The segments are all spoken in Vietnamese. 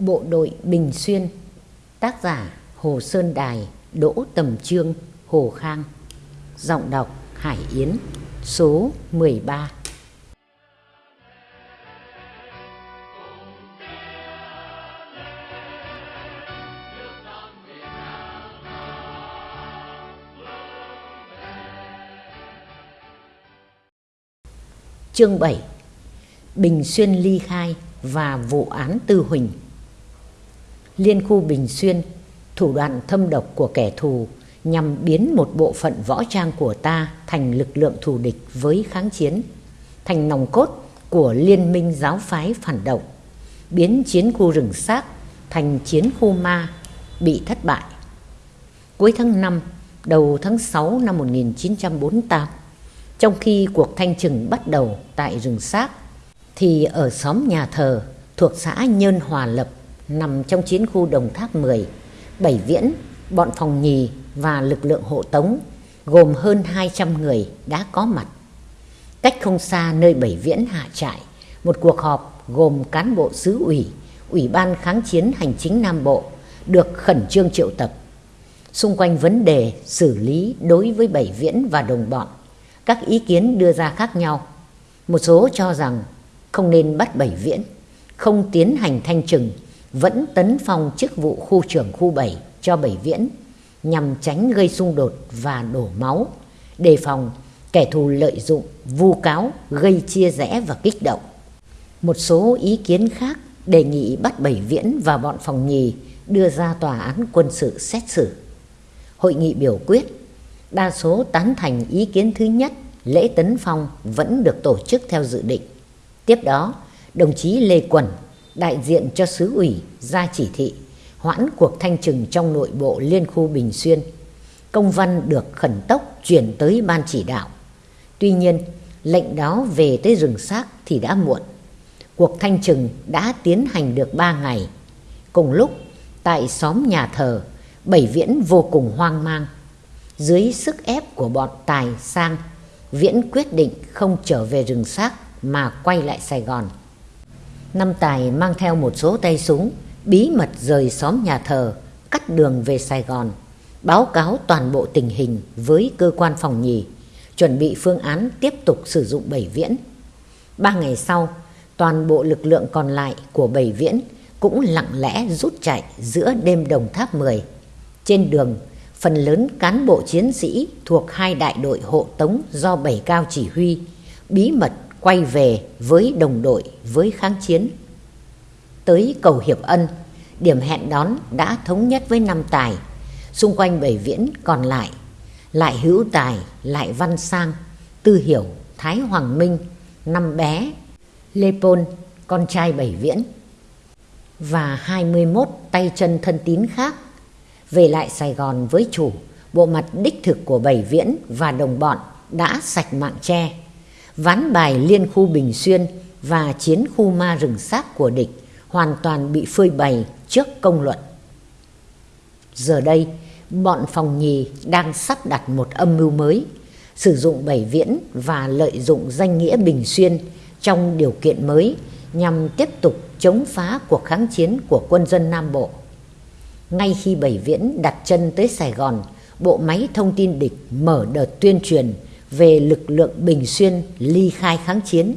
Bộ đội Bình Xuyên, Tác giả Hồ Sơn Đài, Đỗ Tầm Trương, Hồ Khang. Giọng đọc Hải Yến, Số 13 Chương 7 Bình Xuyên ly khai và vụ án Tư Huỳnh. Liên khu Bình Xuyên, thủ đoạn thâm độc của kẻ thù nhằm biến một bộ phận võ trang của ta thành lực lượng thù địch với kháng chiến, thành nòng cốt của liên minh giáo phái phản động, biến chiến khu rừng xác thành chiến khu ma bị thất bại. Cuối tháng 5, đầu tháng 6 năm 1948, trong khi cuộc thanh trừng bắt đầu tại rừng xác, thì ở xóm nhà thờ thuộc xã Nhơn Hòa Lập nằm trong chiến khu Đồng Tháp 10, Bảy Viễn, bọn phòng nhì và lực lượng hộ tống gồm hơn 200 người đã có mặt. Cách không xa nơi Bảy Viễn hạ trại, một cuộc họp gồm cán bộ xứ ủy, Ủy ban kháng chiến hành chính Nam Bộ được khẩn trương triệu tập. Xung quanh vấn đề xử lý đối với Bảy Viễn và đồng bọn, các ý kiến đưa ra khác nhau. Một số cho rằng không nên bắt Bảy Viễn, không tiến hành thanh trừng vẫn tấn phong chức vụ khu trưởng khu 7 cho Bảy Viễn nhằm tránh gây xung đột và đổ máu, đề phòng kẻ thù lợi dụng, vu cáo, gây chia rẽ và kích động. Một số ý kiến khác đề nghị bắt Bảy Viễn và bọn phòng nhì đưa ra tòa án quân sự xét xử. Hội nghị biểu quyết, đa số tán thành ý kiến thứ nhất, lễ tấn phong vẫn được tổ chức theo dự định. Tiếp đó, đồng chí Lê Quẩn đại diện cho xứ ủy ra chỉ thị hoãn cuộc thanh trừng trong nội bộ liên khu Bình Xuyên. Công văn được khẩn tốc chuyển tới ban chỉ đạo. Tuy nhiên, lệnh đó về tới rừng xác thì đã muộn. Cuộc thanh trừng đã tiến hành được 3 ngày. Cùng lúc, tại xóm nhà thờ, Bảy Viễn vô cùng hoang mang. Dưới sức ép của bọn Tài Sang, Viễn quyết định không trở về rừng xác mà quay lại Sài Gòn. Năm Tài mang theo một số tay súng, bí mật rời xóm nhà thờ, cắt đường về Sài Gòn, báo cáo toàn bộ tình hình với cơ quan phòng nhì, chuẩn bị phương án tiếp tục sử dụng bảy viễn. Ba ngày sau, toàn bộ lực lượng còn lại của bảy viễn cũng lặng lẽ rút chạy giữa đêm đồng tháp 10. Trên đường, phần lớn cán bộ chiến sĩ thuộc hai đại đội hộ tống do bảy cao chỉ huy, bí mật quay về với đồng đội với kháng chiến. Tới cầu Hiệp Ân, điểm hẹn đón đã thống nhất với năm tài, xung quanh bảy viễn còn lại, lại hữu tài, lại văn sang, tư hiểu, Thái Hoàng Minh, năm bé, Lê Pôn, con trai bảy viễn, và 21 tay chân thân tín khác về lại Sài Gòn với chủ, bộ mặt đích thực của bảy viễn và đồng bọn đã sạch mạng tre ván bài liên khu Bình Xuyên và chiến khu ma rừng xác của địch hoàn toàn bị phơi bày trước công luận. Giờ đây, bọn phòng nhì đang sắp đặt một âm mưu mới, sử dụng bảy viễn và lợi dụng danh nghĩa Bình Xuyên trong điều kiện mới nhằm tiếp tục chống phá cuộc kháng chiến của quân dân Nam Bộ. Ngay khi Bảy Viễn đặt chân tới Sài Gòn, bộ máy thông tin địch mở đợt tuyên truyền về lực lượng Bình Xuyên ly khai kháng chiến.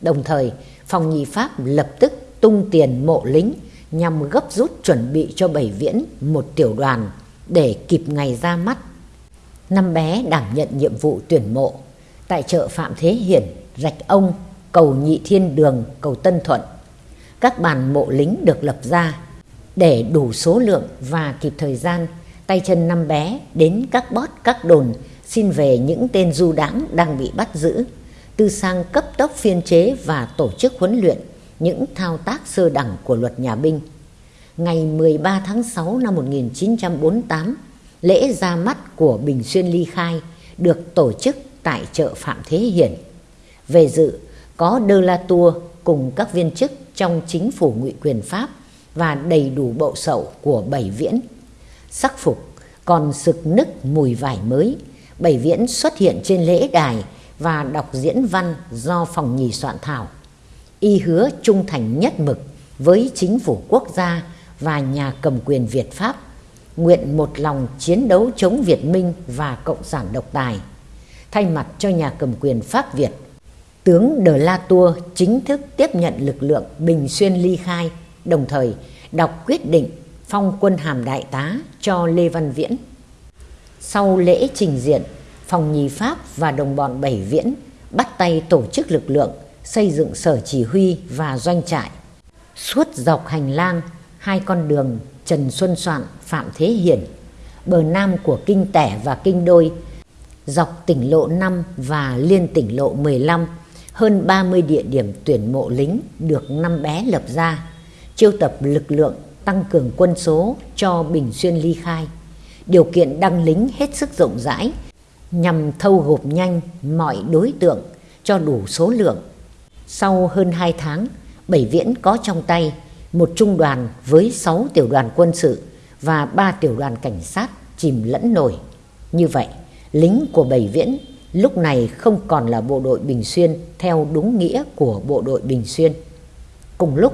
Đồng thời, phòng nhị Pháp lập tức tung tiền mộ lính nhằm gấp rút chuẩn bị cho Bảy Viễn một tiểu đoàn để kịp ngày ra mắt. Năm bé đảm nhận nhiệm vụ tuyển mộ tại chợ Phạm Thế Hiển, Rạch Ông, cầu Nhị Thiên Đường, cầu Tân Thuận. Các bàn mộ lính được lập ra để đủ số lượng và kịp thời gian tay chân năm bé đến các bót các đồn xin về những tên du đãng đang bị bắt giữ, tư sang cấp tốc phiên chế và tổ chức huấn luyện những thao tác sơ đẳng của luật nhà binh. Ngày 13 tháng 6 năm 1948, lễ ra mắt của Bình Xuyên Ly Khai được tổ chức tại chợ Phạm Thế Hiển. Về dự có Đơ La Tour cùng các viên chức trong chính phủ ngụy quyền Pháp và đầy đủ bộ sậu của bảy viễn. Sắc phục còn sực nức mùi vải mới Bảy Viễn xuất hiện trên lễ đài và đọc diễn văn do phòng nhì soạn thảo. Y hứa trung thành nhất mực với chính phủ quốc gia và nhà cầm quyền Việt Pháp, nguyện một lòng chiến đấu chống Việt Minh và Cộng sản độc tài. Thay mặt cho nhà cầm quyền Pháp Việt, tướng De La Tour chính thức tiếp nhận lực lượng Bình Xuyên ly khai, đồng thời đọc quyết định phong quân hàm đại tá cho Lê Văn Viễn. Sau lễ trình diện, phòng nhì Pháp và đồng bọn Bảy Viễn bắt tay tổ chức lực lượng, xây dựng sở chỉ huy và doanh trại. Suốt dọc hành lang, hai con đường Trần Xuân Soạn, Phạm Thế Hiển, bờ nam của Kinh Tẻ và Kinh Đôi, dọc tỉnh lộ 5 và liên tỉnh lộ 15, hơn 30 địa điểm tuyển mộ lính được năm bé lập ra, chiêu tập lực lượng tăng cường quân số cho Bình Xuyên ly khai. Điều kiện đăng lính hết sức rộng rãi nhằm thâu gộp nhanh mọi đối tượng cho đủ số lượng. Sau hơn 2 tháng, Bảy Viễn có trong tay một trung đoàn với 6 tiểu đoàn quân sự và 3 tiểu đoàn cảnh sát chìm lẫn nổi. Như vậy, lính của Bảy Viễn lúc này không còn là bộ đội Bình Xuyên theo đúng nghĩa của bộ đội Bình Xuyên. Cùng lúc,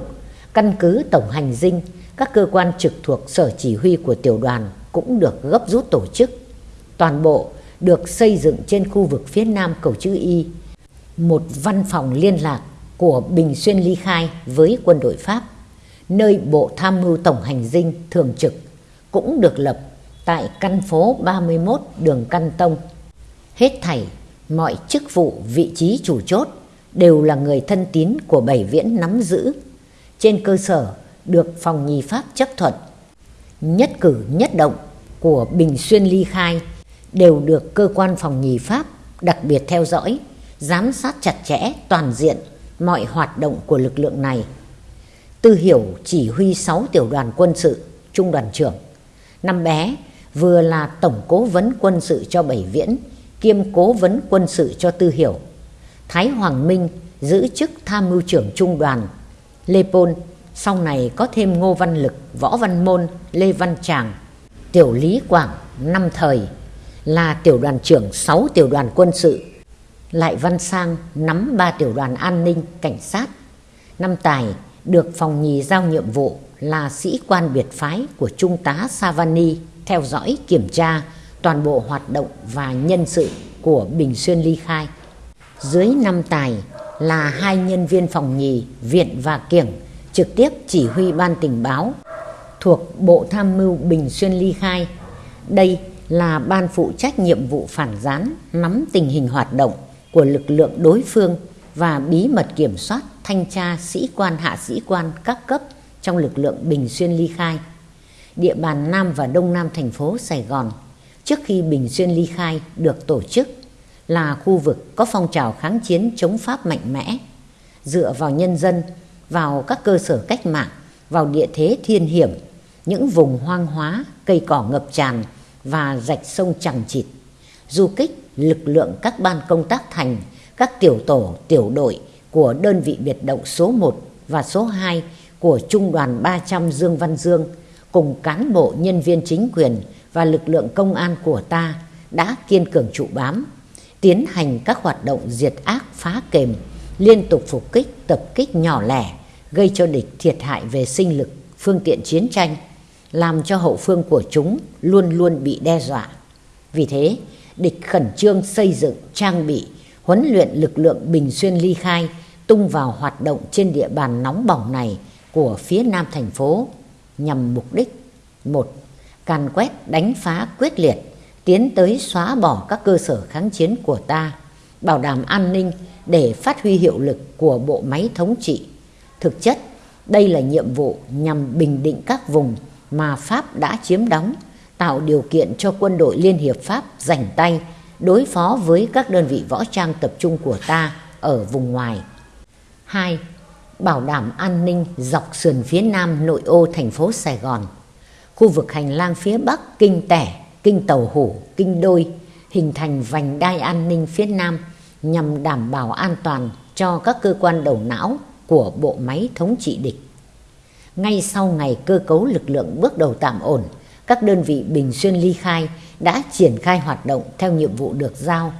căn cứ tổng hành dinh, các cơ quan trực thuộc sở chỉ huy của tiểu đoàn cũng được gấp rút tổ chức. Toàn bộ được xây dựng trên khu vực phía nam cầu chữ Y, một văn phòng liên lạc của Bình Xuyên ly khai với quân đội Pháp, nơi Bộ Tham mưu Tổng hành dinh thường trực cũng được lập tại căn phố 31 đường Căn Tông. Hết thảy, mọi chức vụ, vị trí chủ chốt đều là người thân tín của Bảy Viễn nắm giữ. Trên cơ sở được phòng nhì Pháp chấp thuận, nhất cử nhất động của Bình Xuyên ly khai đều được cơ quan phòng nhì Pháp đặc biệt theo dõi, giám sát chặt chẽ toàn diện mọi hoạt động của lực lượng này. Tư Hiểu chỉ huy 6 tiểu đoàn quân sự, trung đoàn trưởng. Năm bé vừa là tổng cố vấn quân sự cho Bảy Viễn, kiêm cố vấn quân sự cho Tư Hiểu. Thái Hoàng Minh giữ chức tham mưu trưởng trung đoàn. Lê Pôn sau này có thêm Ngô Văn Lực, Võ Văn Môn, Lê Văn Tràng, Tiểu Lý Quảng năm thời là tiểu đoàn trưởng 6 tiểu đoàn quân sự, Lại Văn Sang nắm 3 tiểu đoàn an ninh, cảnh sát. Năm Tài được phòng nhì giao nhiệm vụ là sĩ quan biệt phái của Trung tá Savani theo dõi kiểm tra toàn bộ hoạt động và nhân sự của Bình Xuyên ly khai. Dưới năm Tài là hai nhân viên phòng nhì Viện và Kiểng trực tiếp chỉ huy ban tình báo thuộc Bộ Tham mưu Bình Xuyên ly khai. Đây là ban phụ trách nhiệm vụ phản gián nắm tình hình hoạt động của lực lượng đối phương và bí mật kiểm soát thanh tra sĩ quan hạ sĩ quan các cấp trong lực lượng Bình Xuyên ly khai. Địa bàn Nam và Đông Nam thành phố Sài Gòn trước khi Bình Xuyên ly khai được tổ chức là khu vực có phong trào kháng chiến chống Pháp mạnh mẽ, dựa vào nhân dân, vào các cơ sở cách mạng, vào địa thế thiên hiểm, những vùng hoang hóa, cây cỏ ngập tràn và rạch sông chẳng chịt. Du kích lực lượng các ban công tác thành, các tiểu tổ, tiểu đội của đơn vị biệt động số 1 và số 2 của Trung đoàn 300 Dương Văn Dương cùng cán bộ nhân viên chính quyền và lực lượng công an của ta đã kiên cường trụ bám, tiến hành các hoạt động diệt ác phá kềm, liên tục phục kích, tập kích nhỏ lẻ, gây cho địch thiệt hại về sinh lực, phương tiện chiến tranh, làm cho hậu phương của chúng luôn luôn bị đe dọa. Vì thế, địch khẩn trương xây dựng, trang bị, huấn luyện lực lượng Bình Xuyên ly khai tung vào hoạt động trên địa bàn nóng bỏng này của phía nam thành phố nhằm mục đích một càn quét đánh phá quyết liệt tiến tới xóa bỏ các cơ sở kháng chiến của ta bảo đảm an ninh để phát huy hiệu lực của bộ máy thống trị thực chất đây là nhiệm vụ nhằm bình định các vùng mà Pháp đã chiếm đóng, tạo điều kiện cho quân đội Liên Hiệp Pháp giành tay đối phó với các đơn vị võ trang tập trung của ta ở vùng ngoài. 2. Bảo đảm an ninh dọc sườn phía nam nội ô thành phố Sài Gòn. Khu vực hành lang phía bắc Kinh Tẻ, Kinh Tàu Hủ, Kinh Đôi hình thành vành đai an ninh phía nam nhằm đảm bảo an toàn cho các cơ quan đầu não của bộ máy thống trị địch. Ngay sau ngày cơ cấu lực lượng bước đầu tạm ổn, các đơn vị Bình Xuyên ly khai đã triển khai hoạt động theo nhiệm vụ được giao.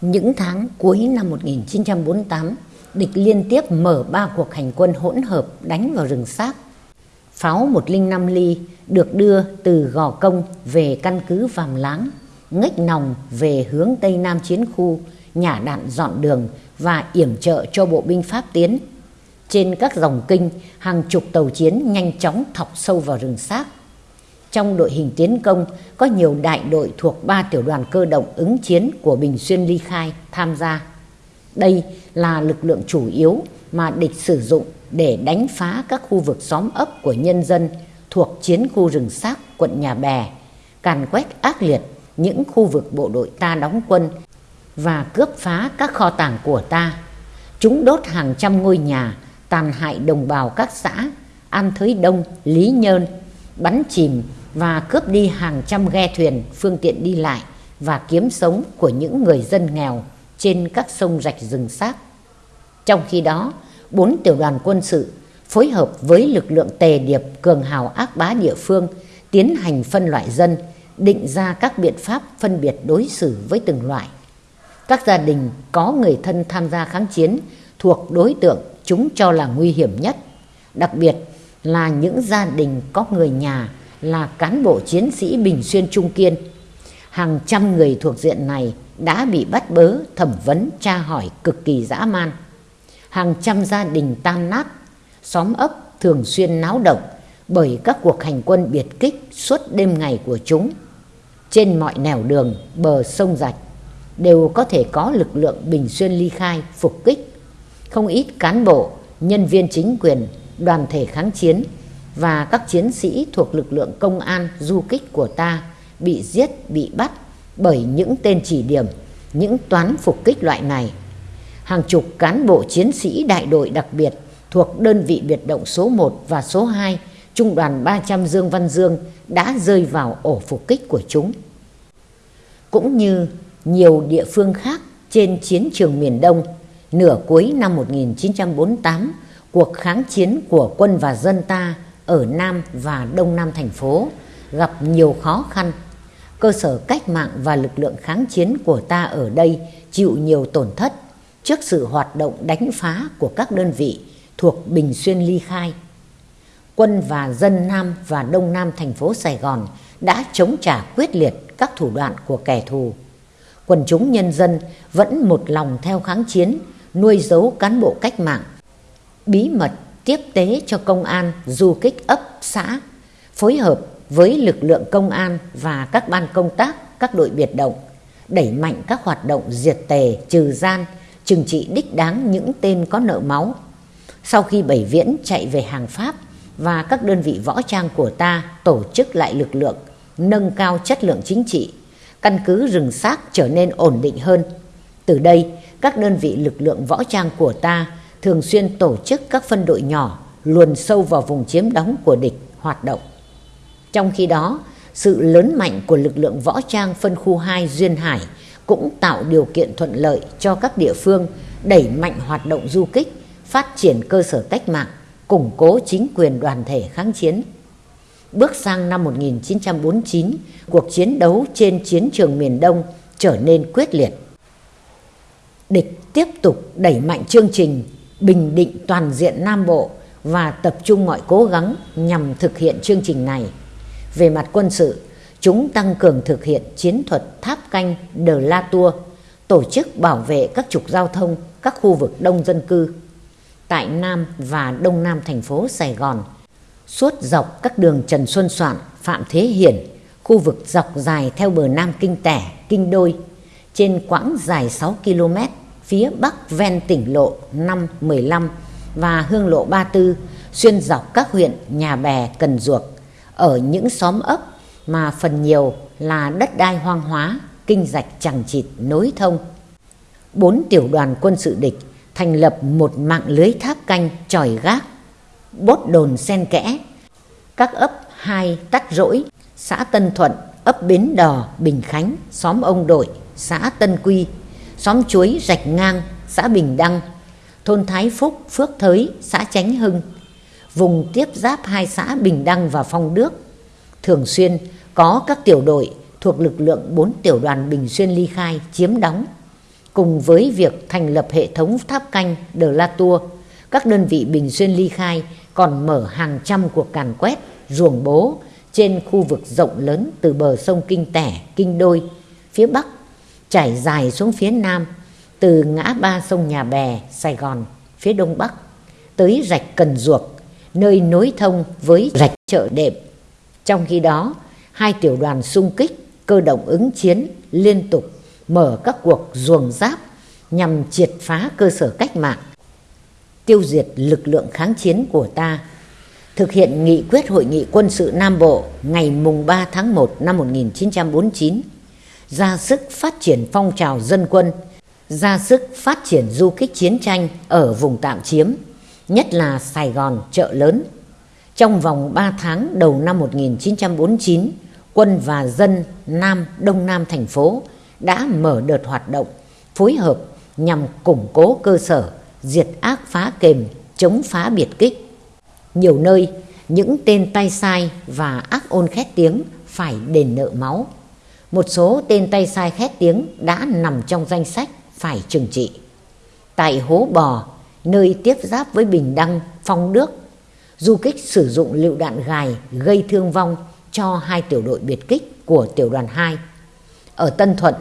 Những tháng cuối năm 1948, địch liên tiếp mở ba cuộc hành quân hỗn hợp đánh vào rừng xác. Pháo 105 ly được đưa từ Gò Công về căn cứ Vàm Láng, ngách nòng về hướng Tây Nam chiến khu, nhả đạn dọn đường và yểm trợ cho bộ binh Pháp tiến. Trên các dòng kinh, hàng chục tàu chiến nhanh chóng thọc sâu vào rừng xác. Trong đội hình tiến công có nhiều đại đội thuộc ba tiểu đoàn cơ động ứng chiến của Bình Xuyên Ly Khai tham gia. Đây là lực lượng chủ yếu mà địch sử dụng để đánh phá các khu vực xóm ấp của nhân dân thuộc chiến khu rừng xác quận Nhà Bè, càn quét ác liệt những khu vực bộ đội ta đóng quân và cướp phá các kho tàng của ta. Chúng đốt hàng trăm ngôi nhà, tàn hại đồng bào các xã An Thới Đông, Lý Nhơn, bắn chìm và cướp đi hàng trăm ghe thuyền phương tiện đi lại và kiếm sống của những người dân nghèo trên các sông rạch rừng xác. Trong khi đó, bốn tiểu đoàn quân sự phối hợp với lực lượng tề điệp cường hào ác bá địa phương tiến hành phân loại dân, định ra các biện pháp phân biệt đối xử với từng loại. Các gia đình có người thân tham gia kháng chiến thuộc đối tượng chúng cho là nguy hiểm nhất, đặc biệt là những gia đình có người nhà là cán bộ chiến sĩ Bình Xuyên Trung Kiên. Hàng trăm người thuộc diện này đã bị bắt bớ, thẩm vấn, tra hỏi cực kỳ dã man. Hàng trăm gia đình tan nát, xóm ấp thường xuyên náo động bởi các cuộc hành quân biệt kích suốt đêm ngày của chúng. Trên mọi nẻo đường, bờ sông rạch đều có thể có lực lượng Bình Xuyên ly khai phục kích. Không ít cán bộ, nhân viên chính quyền, đoàn thể kháng chiến và các chiến sĩ thuộc lực lượng công an du kích của ta bị giết, bị bắt bởi những tên chỉ điểm, những toán phục kích loại này. Hàng chục cán bộ chiến sĩ đại đội đặc biệt thuộc đơn vị biệt động số 1 và số 2 Trung đoàn 300 Dương Văn Dương đã rơi vào ổ phục kích của chúng. Cũng như nhiều địa phương khác trên chiến trường miền Đông, nửa cuối năm 1948, cuộc kháng chiến của quân và dân ta ở Nam và Đông Nam thành phố gặp nhiều khó khăn. Cơ sở cách mạng và lực lượng kháng chiến của ta ở đây chịu nhiều tổn thất trước sự hoạt động đánh phá của các đơn vị thuộc Bình Xuyên ly khai. Quân và dân Nam và Đông Nam thành phố Sài Gòn đã chống trả quyết liệt các thủ đoạn của kẻ thù. Quần chúng nhân dân vẫn một lòng theo kháng chiến, nuôi giấu cán bộ cách mạng, bí mật tiếp tế cho công an du kích ấp xã, phối hợp với lực lượng công an và các ban công tác, các đội biệt động, đẩy mạnh các hoạt động diệt tề, trừ gian, trừng trị đích đáng những tên có nợ máu. Sau khi Bảy Viễn chạy về hàng Pháp và các đơn vị võ trang của ta tổ chức lại lực lượng, nâng cao chất lượng chính trị, căn cứ rừng xác trở nên ổn định hơn. Từ đây, các đơn vị lực lượng võ trang của ta thường xuyên tổ chức các phân đội nhỏ luồn sâu vào vùng chiếm đóng của địch hoạt động. Trong khi đó, sự lớn mạnh của lực lượng võ trang phân khu 2 Duyên Hải cũng tạo điều kiện thuận lợi cho các địa phương đẩy mạnh hoạt động du kích, phát triển cơ sở cách mạng, củng cố chính quyền đoàn thể kháng chiến. Bước sang năm 1949, cuộc chiến đấu trên chiến trường miền Đông trở nên quyết liệt. Địch tiếp tục đẩy mạnh chương trình bình định toàn diện Nam Bộ và tập trung mọi cố gắng nhằm thực hiện chương trình này. Về mặt quân sự, chúng tăng cường thực hiện chiến thuật tháp canh Đờ La Tua, tổ chức bảo vệ các trục giao thông, các khu vực đông dân cư. Tại Nam và Đông Nam thành phố Sài Gòn, suốt dọc các đường Trần Xuân Soạn, Phạm Thế Hiển, khu vực dọc dài theo bờ Nam Kinh Tẻ, Kinh Đôi, trên quãng dài 6 km phía bắc ven tỉnh lộ 515 và hương lộ 34 xuyên dọc các huyện Nhà Bè, Cần Duộc ở những xóm ấp mà phần nhiều là đất đai hoang hóa, kinh rạch chẳng chịt nối thông. Bốn tiểu đoàn quân sự địch thành lập một mạng lưới tháp canh tròi gác, bốt đồn sen kẽ, các ấp hai Tắc Rỗi, xã Tân Thuận, ấp Bến Đò, Bình Khánh, xóm Ông Đội, xã Tân Quy, xóm Chuối, Rạch Ngang, xã Bình Đăng, thôn Thái Phúc, Phước Thới, xã Chánh Hưng, vùng tiếp giáp hai xã Bình Đăng và Phong Đức. Thường xuyên có các tiểu đội thuộc lực lượng bốn tiểu đoàn Bình Xuyên ly khai chiếm đóng cùng với việc thành lập hệ thống tháp canh De La Tour, các đơn vị Bình Xuyên ly khai còn mở hàng trăm cuộc càn quét, ruồng bố trên khu vực rộng lớn từ bờ sông Kinh Tẻ, Kinh Đôi, phía Bắc, trải dài xuống phía Nam, từ ngã ba sông Nhà Bè, Sài Gòn, phía Đông Bắc, tới rạch Cần Duộc, nơi nối thông với rạch chợ đệm. Trong khi đó, hai tiểu đoàn xung kích, cơ động ứng chiến liên tục mở các cuộc ruồng giáp nhằm triệt phá cơ sở cách mạng, tiêu diệt lực lượng kháng chiến của ta. Thực hiện nghị quyết Hội nghị quân sự Nam Bộ ngày mùng 3 tháng 1 năm 1949, ra sức phát triển phong trào dân quân, ra sức phát triển du kích chiến tranh ở vùng tạm chiếm, nhất là Sài Gòn, chợ lớn. Trong vòng 3 tháng đầu năm 1949, quân và dân Nam Đông Nam thành phố đã mở đợt hoạt động phối hợp nhằm củng cố cơ sở, diệt ác phá kềm, chống phá biệt kích. Nhiều nơi, những tên tay sai và ác ôn khét tiếng phải đền nợ máu. Một số tên tay sai khét tiếng đã nằm trong danh sách phải trừng trị. Tại Hố Bò, nơi tiếp giáp với Bình Đăng, Phong Đức, du kích sử dụng lựu đạn gài gây thương vong cho hai tiểu đội biệt kích của tiểu đoàn 2. Ở Tân Thuận,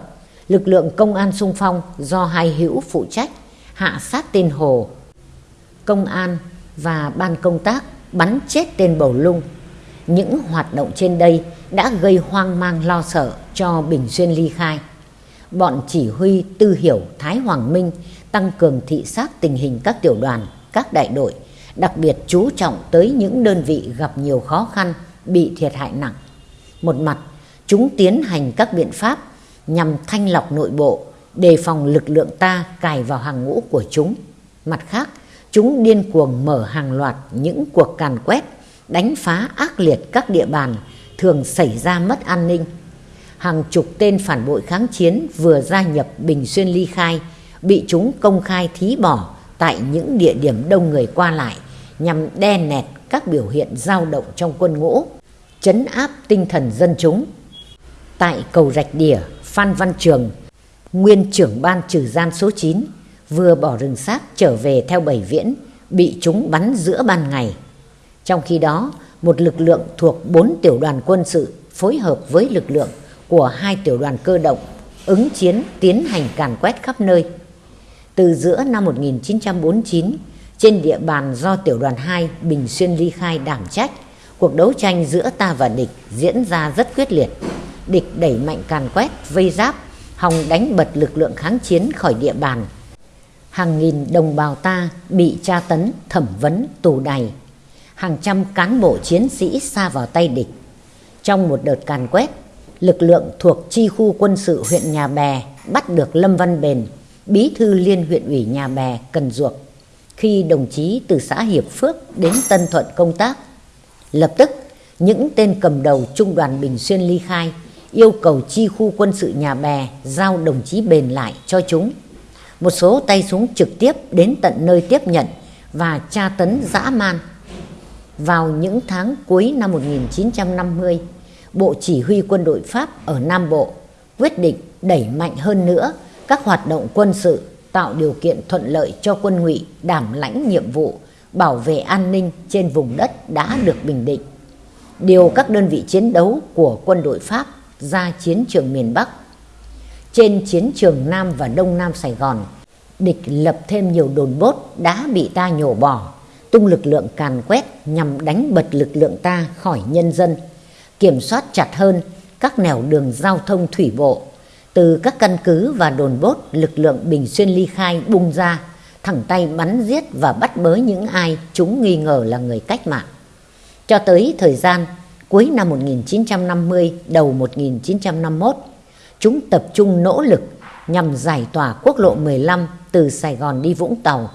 lực lượng công an sung phong do hai hữu phụ trách hạ sát tên Hồ. Công an và ban công tác bắn chết tên Bầu Lung. Những hoạt động trên đây đã gây hoang mang lo sợ cho Bình Xuyên ly khai. Bọn chỉ huy Tư Hiểu Thái Hoàng Minh tăng cường thị sát tình hình các tiểu đoàn, các đại đội, đặc biệt chú trọng tới những đơn vị gặp nhiều khó khăn, bị thiệt hại nặng. Một mặt, chúng tiến hành các biện pháp nhằm thanh lọc nội bộ, đề phòng lực lượng ta cài vào hàng ngũ của chúng. Mặt khác, chúng điên cuồng mở hàng loạt những cuộc càn quét, đánh phá ác liệt các địa bàn thường xảy ra mất an ninh. Hàng chục tên phản bội kháng chiến vừa gia nhập Bình Xuyên ly khai, bị chúng công khai thí bỏ tại những địa điểm đông người qua lại nhằm đe nẹt các biểu hiện dao động trong quân ngũ, chấn áp tinh thần dân chúng. Tại cầu Rạch Đỉa, Phan Văn Trường, nguyên trưởng ban trừ gian số 9, vừa bỏ rừng xác trở về theo bảy viễn, bị chúng bắn giữa ban ngày. Trong khi đó, một lực lượng thuộc bốn tiểu đoàn quân sự phối hợp với lực lượng của hai tiểu đoàn cơ động ứng chiến tiến hành càn quét khắp nơi. Từ giữa năm 1949, trên địa bàn do tiểu đoàn 2 Bình Xuyên ly khai đảm trách, cuộc đấu tranh giữa ta và địch diễn ra rất quyết liệt. Địch đẩy mạnh càn quét, vây giáp, hòng đánh bật lực lượng kháng chiến khỏi địa bàn. Hàng nghìn đồng bào ta bị tra tấn, thẩm vấn, tù đày. Hàng trăm cán bộ chiến sĩ xa vào tay địch. Trong một đợt càn quét, lực lượng thuộc chi khu quân sự huyện Nhà Bè bắt được Lâm Văn Bền, bí thư liên huyện ủy Nhà Bè, Cần Duộc, khi đồng chí từ xã Hiệp Phước đến Tân Thuận công tác. Lập tức, những tên cầm đầu trung đoàn Bình Xuyên ly khai yêu cầu chi khu quân sự Nhà Bè giao đồng chí Bền lại cho chúng. Một số tay súng trực tiếp đến tận nơi tiếp nhận và tra tấn dã man. Vào những tháng cuối năm 1950, Bộ Chỉ huy quân đội Pháp ở Nam Bộ quyết định đẩy mạnh hơn nữa các hoạt động quân sự tạo điều kiện thuận lợi cho quân ngụy đảm lãnh nhiệm vụ bảo vệ an ninh trên vùng đất đã được bình định. Điều các đơn vị chiến đấu của quân đội Pháp ra chiến trường miền Bắc. Trên chiến trường Nam và Đông Nam Sài Gòn, địch lập thêm nhiều đồn bốt đã bị ta nhổ bỏ, tung lực lượng càn quét nhằm đánh bật lực lượng ta khỏi nhân dân, kiểm soát chặt hơn các nẻo đường giao thông thủy bộ. Từ các căn cứ và đồn bốt lực lượng Bình Xuyên ly khai bung ra, thẳng tay bắn giết và bắt bớ những ai chúng nghi ngờ là người cách mạng. Cho tới thời gian cuối năm 1950, đầu 1951, chúng tập trung nỗ lực nhằm giải tỏa quốc lộ 15 từ Sài Gòn đi Vũng Tàu,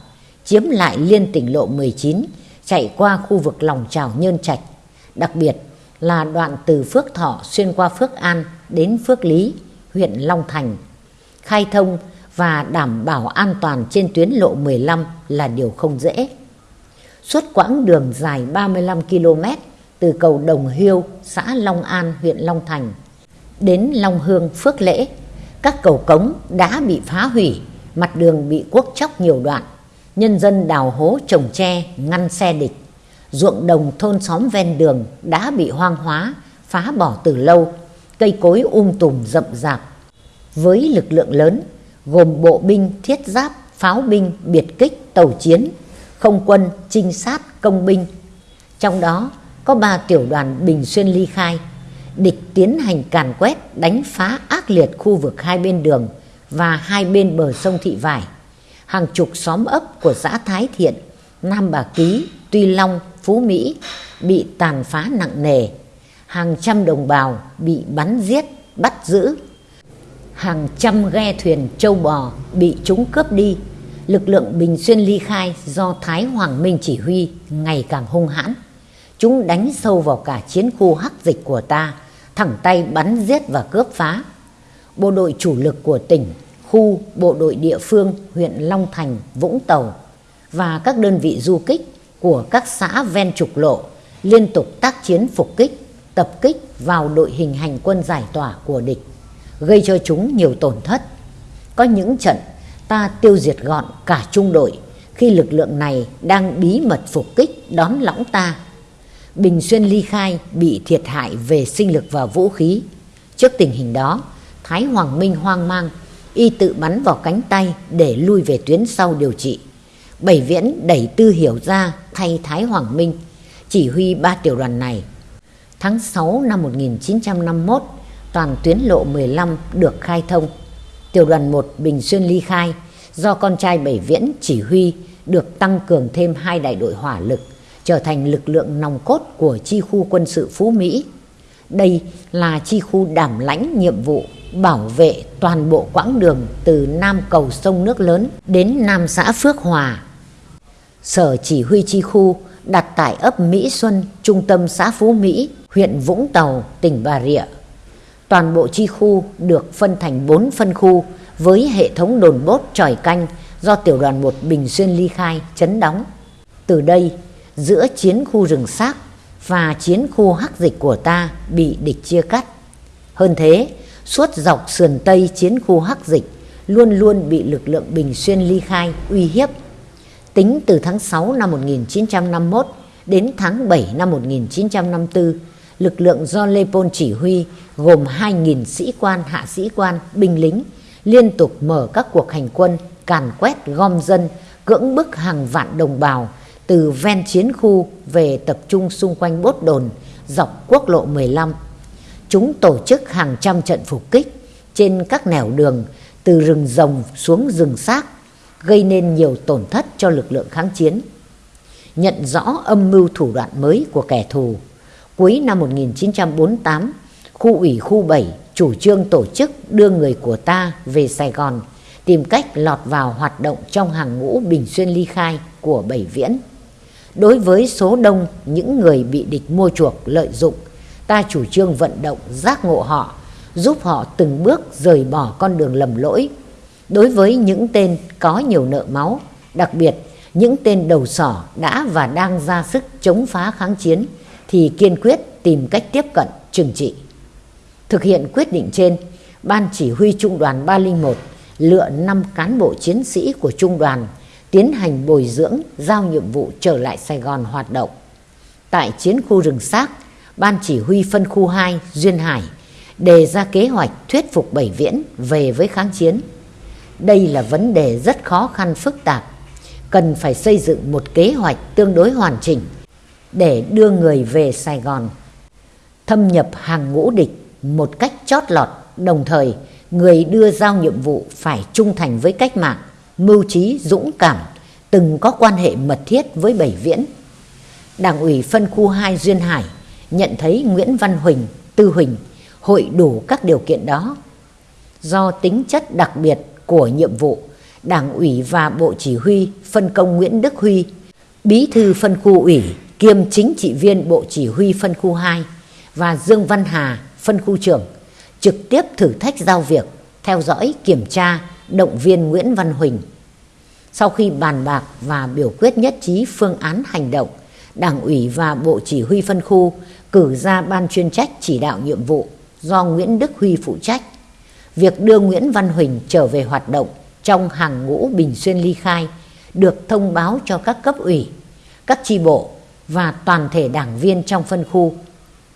chiếm lại liên tỉnh lộ 19, chạy qua khu vực lòng trào Nhơn Trạch, đặc biệt là đoạn từ Phước Thọ xuyên qua Phước An đến Phước Lý, huyện Long Thành. Khai thông và đảm bảo an toàn trên tuyến lộ 15 là điều không dễ. Suốt quãng đường dài 35 km từ cầu Đồng Hiêu, xã Long An, huyện Long Thành đến Long Hương, Phước Lễ, các cầu cống đã bị phá hủy mặt đường bị cuốc chóc nhiều đoạn, nhân dân đào hố trồng tre ngăn xe địch. Ruộng đồng thôn xóm ven đường đã bị hoang hóa, phá bỏ từ lâu, cây cối um tùm rậm rạp. Với lực lượng lớn, gồm bộ binh, thiết giáp, pháo binh, biệt kích, tàu chiến, không quân, trinh sát, công binh. Trong đó có ba tiểu đoàn Bình Xuyên ly khai, địch tiến hành càn quét, đánh phá ác liệt khu vực hai bên đường và hai bên bờ sông Thị Vải. Hàng chục xóm ấp của xã Thái Thiện, Nam Bà Ký, Tuy Long, Phú Mỹ bị tàn phá nặng nề. Hàng trăm đồng bào bị bắn giết, bắt giữ. Hàng trăm ghe thuyền châu bò bị chúng cướp đi. Lực lượng Bình Xuyên ly khai do Thái Hoàng Minh chỉ huy ngày càng hung hãn. Chúng đánh sâu vào cả chiến khu hắc dịch của ta, thẳng tay bắn giết và cướp phá. Bộ đội chủ lực của tỉnh, khu, bộ đội địa phương, huyện Long Thành, Vũng Tàu và các đơn vị du kích của các xã ven trục lộ liên tục tác chiến phục kích, tập kích vào đội hình hành quân giải tỏa của địch, gây cho chúng nhiều tổn thất. Có những trận ta tiêu diệt gọn cả trung đội khi lực lượng này đang bí mật phục kích đón lõng ta Bình Xuyên ly khai bị thiệt hại về sinh lực và vũ khí. Trước tình hình đó, Thái Hoàng Minh hoang mang, y tự bắn vào cánh tay để lui về tuyến sau điều trị. Bảy Viễn đẩy Tư Hiểu ra thay Thái Hoàng Minh, chỉ huy ba tiểu đoàn này. Tháng 6 năm 1951, toàn tuyến lộ 15 được khai thông. Tiểu đoàn 1 Bình Xuyên ly khai, do con trai Bảy Viễn chỉ huy được tăng cường thêm hai đại đội hỏa lực trở thành lực lượng nòng cốt của chi khu quân sự Phú Mỹ. Đây là chi khu đảm lãnh nhiệm vụ bảo vệ toàn bộ quãng đường từ Nam cầu sông nước lớn đến Nam xã Phước Hòa. Sở chỉ huy chi khu đặt tại ấp Mỹ Xuân, trung tâm xã Phú Mỹ, huyện Vũng Tàu, tỉnh Bà Rịa. Toàn bộ chi khu được phân thành 4 phân khu với hệ thống đồn bốt tròi canh do tiểu đoàn 1 Bình Xuyên ly khai chấn đóng. Từ đây, giữa chiến khu rừng xác và chiến khu hắc dịch của ta bị địch chia cắt. Hơn thế, suốt dọc sườn tây chiến khu hắc dịch luôn luôn bị lực lượng Bình Xuyên ly khai uy hiếp. Tính từ tháng 6 năm 1951 đến tháng 7 năm 1954, lực lượng do Lê Pôn chỉ huy gồm 2.000 sĩ quan, hạ sĩ quan, binh lính liên tục mở các cuộc hành quân càn quét gom dân, cưỡng bức hàng vạn đồng bào từ ven chiến khu về tập trung xung quanh bốt đồn dọc quốc lộ 15. Chúng tổ chức hàng trăm trận phục kích trên các nẻo đường từ rừng rồng xuống rừng xác, gây nên nhiều tổn thất cho lực lượng kháng chiến. Nhận rõ âm mưu thủ đoạn mới của kẻ thù, cuối năm 1948, khu ủy khu 7 chủ trương tổ chức đưa người của ta về Sài Gòn, tìm cách lọt vào hoạt động trong hàng ngũ Bình Xuyên ly khai của Bảy Viễn. Đối với số đông những người bị địch mua chuộc lợi dụng, ta chủ trương vận động giác ngộ họ, giúp họ từng bước rời bỏ con đường lầm lỗi. Đối với những tên có nhiều nợ máu, đặc biệt những tên đầu sỏ đã và đang ra sức chống phá kháng chiến thì kiên quyết tìm cách tiếp cận trừng trị. Thực hiện quyết định trên, Ban Chỉ huy Trung đoàn 301 lựa 5 cán bộ chiến sĩ của Trung đoàn tiến hành bồi dưỡng, giao nhiệm vụ trở lại Sài Gòn hoạt động. Tại chiến khu rừng xác, Ban chỉ huy phân khu 2 Duyên Hải đề ra kế hoạch thuyết phục Bảy Viễn về với kháng chiến. Đây là vấn đề rất khó khăn phức tạp, cần phải xây dựng một kế hoạch tương đối hoàn chỉnh để đưa người về Sài Gòn. Thâm nhập hàng ngũ địch một cách chót lọt, đồng thời người đưa giao nhiệm vụ phải trung thành với cách mạng mưu trí dũng cảm, từng có quan hệ mật thiết với Bảy Viễn. Đảng ủy phân khu 2 Duyên Hải nhận thấy Nguyễn Văn Huỳnh, Tư Huỳnh hội đủ các điều kiện đó. Do tính chất đặc biệt của nhiệm vụ, Đảng ủy và Bộ Chỉ huy phân công Nguyễn Đức Huy, Bí thư phân khu ủy kiêm chính trị viên Bộ Chỉ huy phân khu 2 và Dương Văn Hà, phân khu trưởng, trực tiếp thử thách giao việc, theo dõi, kiểm tra, động viên Nguyễn Văn Huỳnh. Sau khi bàn bạc và biểu quyết nhất trí phương án hành động, Đảng ủy và Bộ Chỉ huy phân khu cử ra ban chuyên trách chỉ đạo nhiệm vụ do Nguyễn Đức Huy phụ trách. Việc đưa Nguyễn Văn Huỳnh trở về hoạt động trong hàng ngũ Bình Xuyên ly khai được thông báo cho các cấp ủy, các chi bộ và toàn thể đảng viên trong phân khu.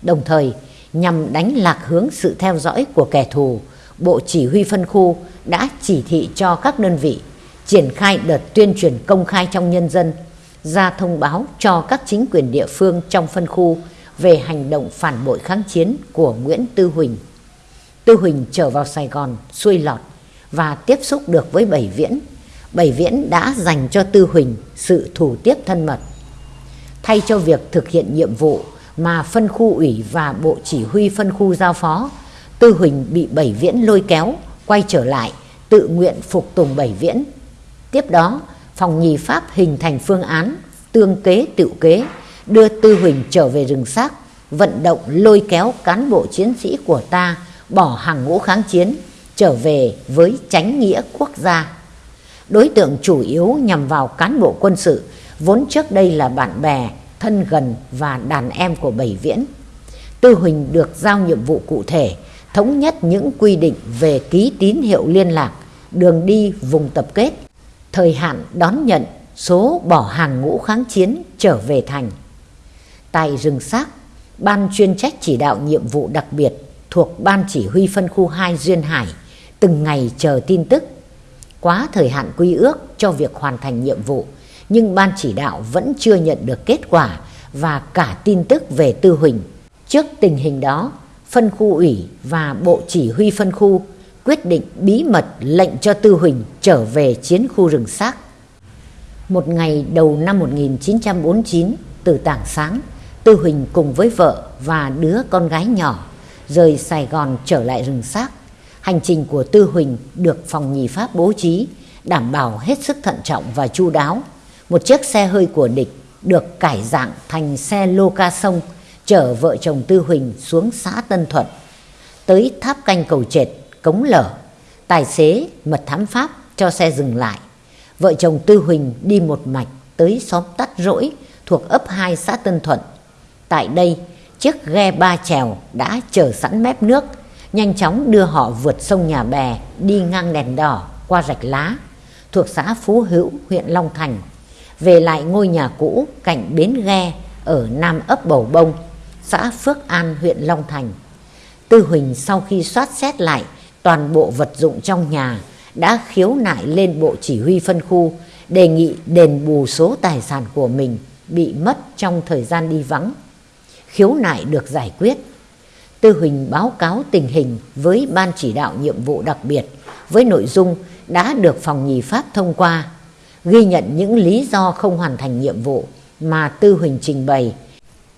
Đồng thời, nhằm đánh lạc hướng sự theo dõi của kẻ thù, Bộ Chỉ huy phân khu đã chỉ thị cho các đơn vị triển khai đợt tuyên truyền công khai trong nhân dân, ra thông báo cho các chính quyền địa phương trong phân khu về hành động phản bội kháng chiến của Nguyễn Tư Huỳnh. Tư Huỳnh trở vào Sài Gòn xuôi lọt và tiếp xúc được với Bảy Viễn. Bảy Viễn đã dành cho Tư Huỳnh sự thủ tiếp thân mật. Thay cho việc thực hiện nhiệm vụ mà phân khu ủy và bộ chỉ huy phân khu giao phó, Tư Huỳnh bị Bảy Viễn lôi kéo, quay trở lại, tự nguyện phục tùng Bảy Viễn. Tiếp đó, phòng nhì Pháp hình thành phương án, tương kế tự kế, đưa Tư Huỳnh trở về rừng xác, vận động lôi kéo cán bộ chiến sĩ của ta bỏ hàng ngũ kháng chiến, trở về với chánh nghĩa quốc gia. Đối tượng chủ yếu nhằm vào cán bộ quân sự, vốn trước đây là bạn bè, thân gần và đàn em của Bảy Viễn. Tư Huỳnh được giao nhiệm vụ cụ thể, thống nhất những quy định về ký tín hiệu liên lạc, đường đi vùng tập kết, thời hạn đón nhận số bỏ hàng ngũ kháng chiến trở về thành. Tại rừng xác, ban chuyên trách chỉ đạo nhiệm vụ đặc biệt thuộc ban chỉ huy phân khu 2 Duyên Hải từng ngày chờ tin tức. Quá thời hạn quy ước cho việc hoàn thành nhiệm vụ, nhưng ban chỉ đạo vẫn chưa nhận được kết quả và cả tin tức về Tư Huỳnh. Trước tình hình đó, phân khu ủy và bộ chỉ huy phân khu quyết định bí mật lệnh cho Tư Huỳnh trở về chiến khu rừng xác. Một ngày đầu năm 1949, từ tảng sáng, Tư Huỳnh cùng với vợ và đứa con gái nhỏ rời Sài Gòn trở lại rừng xác. Hành trình của Tư Huỳnh được phòng nhì Pháp bố trí, đảm bảo hết sức thận trọng và chu đáo. Một chiếc xe hơi của địch được cải dạng thành xe lô ca sông chở vợ chồng Tư Huỳnh xuống xã Tân Thuận. Tới tháp canh cầu trệt, cống lở, tài xế mật thám Pháp cho xe dừng lại. Vợ chồng Tư Huỳnh đi một mạch tới xóm Tắt Rỗi thuộc ấp 2 xã Tân Thuận. Tại đây, chiếc ghe ba chèo đã chờ sẵn mép nước, nhanh chóng đưa họ vượt sông Nhà Bè đi ngang đèn đỏ qua rạch lá thuộc xã Phú Hữu, huyện Long Thành, về lại ngôi nhà cũ cạnh bến ghe ở Nam ấp Bầu Bông, xã Phước An, huyện Long Thành. Tư Huỳnh sau khi soát xét lại toàn bộ vật dụng trong nhà đã khiếu nại lên bộ chỉ huy phân khu đề nghị đền bù số tài sản của mình bị mất trong thời gian đi vắng khiếu nại được giải quyết. Tư Huỳnh báo cáo tình hình với Ban chỉ đạo nhiệm vụ đặc biệt với nội dung đã được phòng nhì Pháp thông qua, ghi nhận những lý do không hoàn thành nhiệm vụ mà Tư Huỳnh trình bày.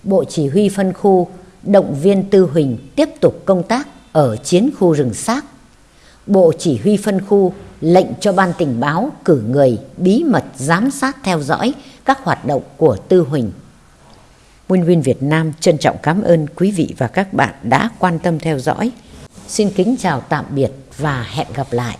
Bộ chỉ huy phân khu động viên Tư Huỳnh tiếp tục công tác ở chiến khu rừng xác. Bộ chỉ huy phân khu lệnh cho ban tình báo cử người bí mật giám sát theo dõi các hoạt động của Tư Huỳnh. Nguyên viên Việt Nam trân trọng cảm ơn quý vị và các bạn đã quan tâm theo dõi. Xin kính chào tạm biệt và hẹn gặp lại.